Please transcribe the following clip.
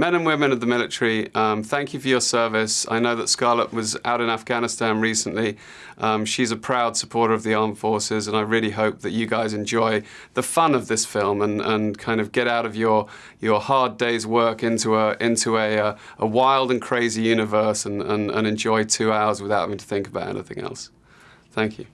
men and women of the military, um, thank you for your service. I know that Scarlett was out in Afghanistan recently. Um, she's a proud supporter of the armed forces, and I really hope that you guys enjoy the fun of this film and, and kind of get out of your your hard day's work into a into a, a, a wild and crazy universe and, and, and enjoy two hours without having to think about anything else. Thank you.